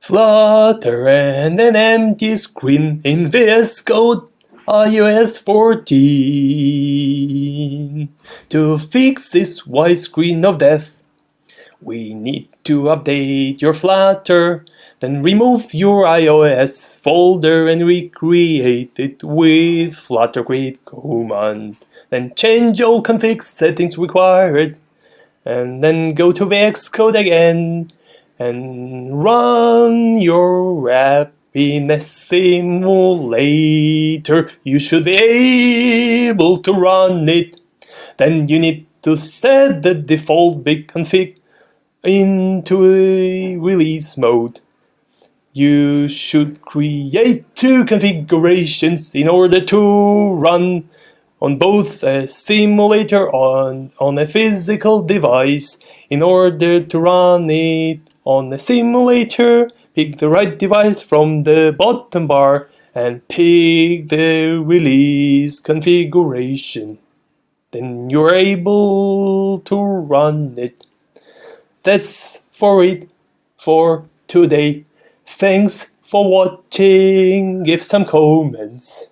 Flutter and an empty screen in VS Code iOS 14. To fix this white screen of death, we need to update your Flutter, then remove your iOS folder and recreate it with Flutter create command. Then change all config settings required, and then go to VS Code again and run your app in a simulator. You should be able to run it. Then you need to set the default big config into a release mode. You should create two configurations in order to run on both a simulator on, on a physical device. In order to run it on the simulator, pick the right device from the bottom bar and pick the release configuration. Then you're able to run it. That's for it for today. Thanks for watching. Give some comments.